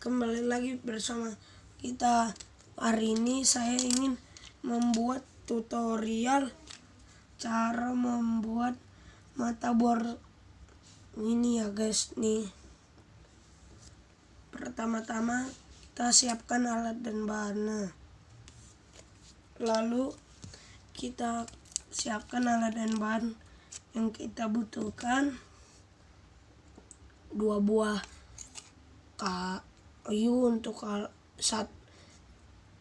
kembali lagi bersama kita. Hari ini saya ingin membuat tutorial cara membuat mata bor ini ya guys. Nih. Pertama-tama kita siapkan alat dan bahannya. Lalu kita siapkan alat dan bahan yang kita butuhkan. Dua buah kayu untuk al sat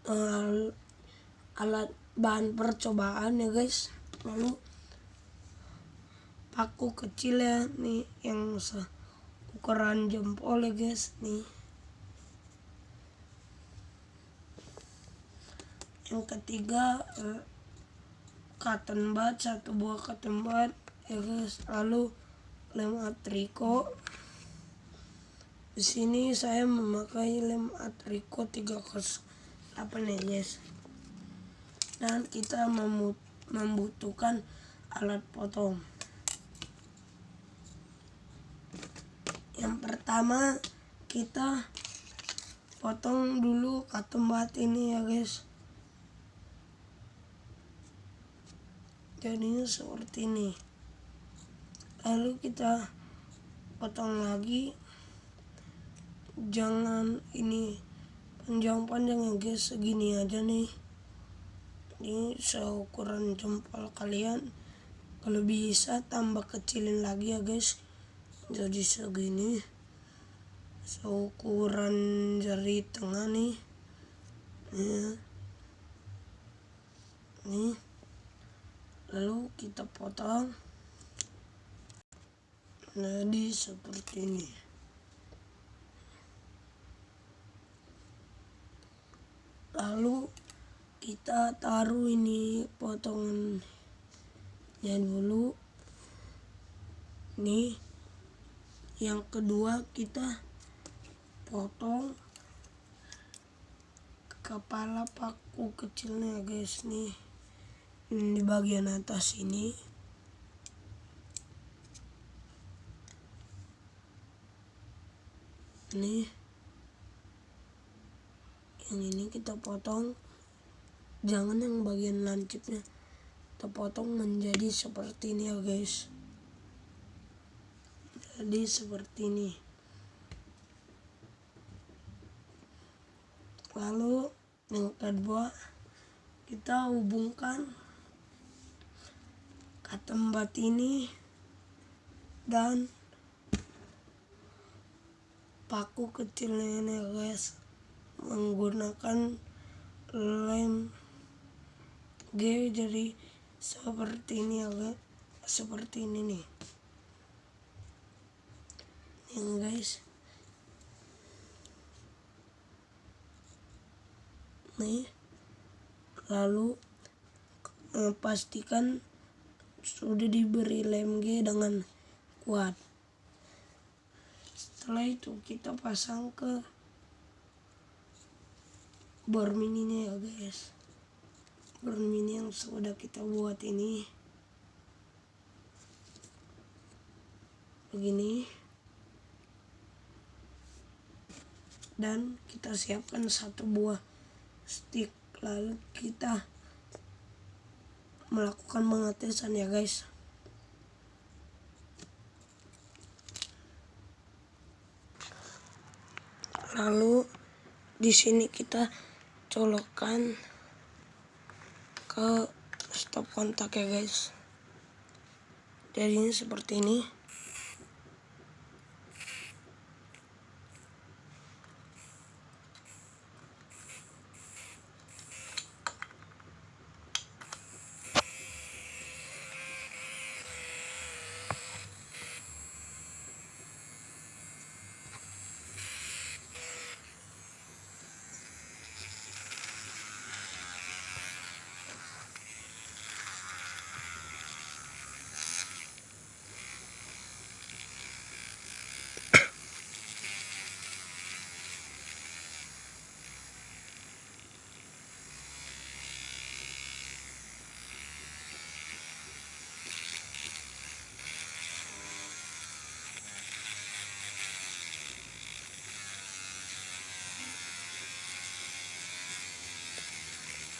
al alat bahan percobaan ya guys. Lalu paku kecil ya nih yang ukuran jempol ya guys nih. Yang ketiga eh, cotton satu buah cotton bud ya guys. Lalu lem atriko di sini saya memakai lem Atrico 308 ya guys. Dan kita membutuhkan alat potong. Yang pertama kita potong dulu katumbat ini ya guys. Jadinya seperti ini. Lalu kita potong lagi jangan ini panjang-panjang ya guys. Segini aja nih. Ini seukuran jempol kalian. Kalau bisa tambah kecilin lagi ya guys. Jadi segini. Seukuran jari tengah nih. Ya. nih. Lalu kita potong. Jadi seperti ini lalu kita taruh ini potongannya dulu. Nih yang kedua kita potong kepala paku kecilnya guys. Nih di bagian atas ini. Nih yang ini kita potong. Jangan yang bagian lancipnya. Kita potong menjadi seperti ini ya guys. Jadi seperti ini. Lalu yang kedua kita hubungkan katembat ini dan paku kecilnya ini ya guys menggunakan lem G jadi seperti ini ya guys seperti ini nih. Yang guys. Nih. Lalu eh, pastikan sudah diberi lem G dengan kuat. Setelah itu kita pasang ke bor mininya ya guys. Bor mini yang sudah kita buat ini. Begini. Dan kita siapkan satu buah stick. Lalu kita melakukan pengetesan ya guys. Lalu di sini kita colokan ke stop kontak ya guys jadinya seperti ini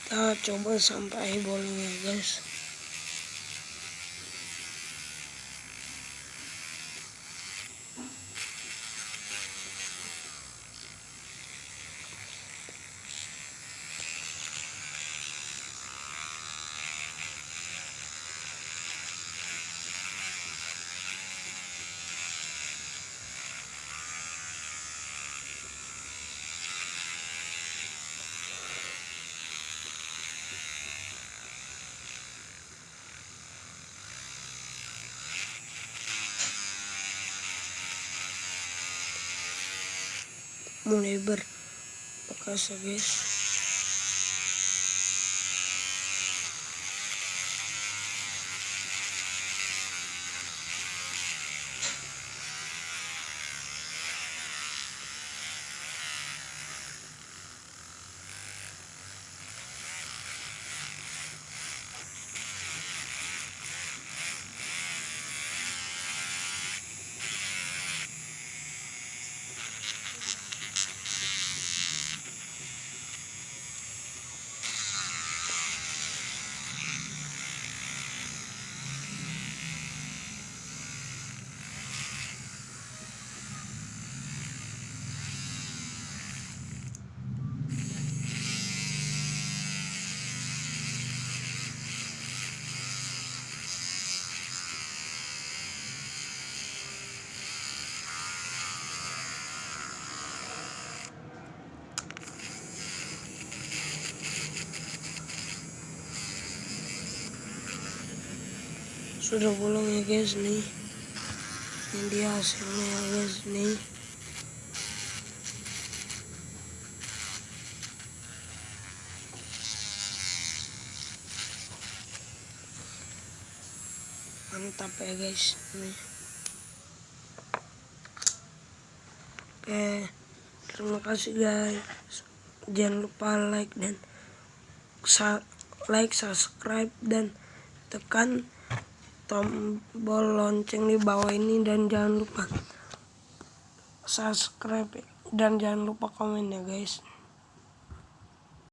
kita coba sampai bolongnya guys mulai berbekas ya guys sudah bolong ya guys nih. Ini dia hasilnya ya guys nih. Mantap ya guys nih. Oke terima kasih guys. Jangan lupa like dan like subscribe dan tekan tombol lonceng di bawah ini dan jangan lupa subscribe dan jangan lupa komen ya guys